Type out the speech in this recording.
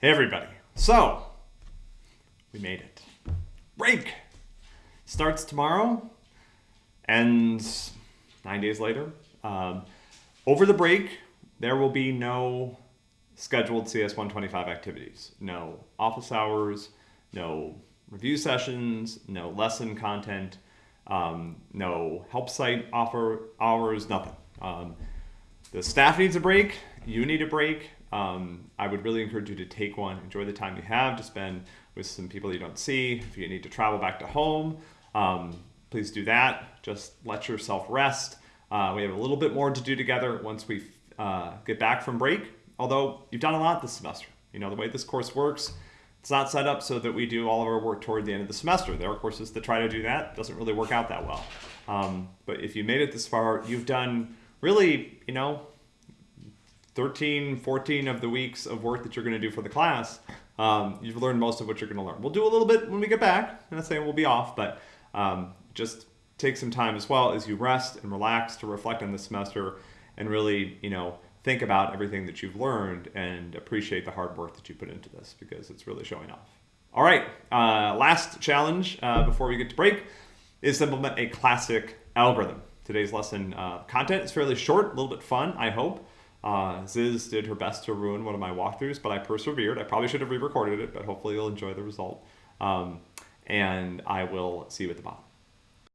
Hey, everybody. So, we made it. Break starts tomorrow, ends nine days later. Um, over the break, there will be no scheduled CS 125 activities, no office hours, no review sessions, no lesson content, um, no help site offer hours, nothing. Um, the staff needs a break. You need a break. Um, I would really encourage you to take one. Enjoy the time you have to spend with some people you don't see. If you need to travel back to home, um, please do that. Just let yourself rest. Uh, we have a little bit more to do together once we uh, get back from break. Although you've done a lot this semester. You know, the way this course works, it's not set up so that we do all of our work toward the end of the semester. There are courses that try to do that. It doesn't really work out that well. Um, but if you made it this far, you've done really, you know, 13, 14 of the weeks of work that you're going to do for the class, um, you've learned most of what you're going to learn. We'll do a little bit when we get back. and I'm saying we'll be off, but um, just take some time as well as you rest and relax to reflect on the semester and really, you know, think about everything that you've learned and appreciate the hard work that you put into this because it's really showing off. All right, uh, last challenge uh, before we get to break is implement a classic algorithm. Today's lesson uh, content is fairly short, a little bit fun, I hope. Uh, Ziz did her best to ruin one of my walkthroughs, but I persevered. I probably should have re-recorded it, but hopefully you'll enjoy the result. Um, and I will see you at the bottom.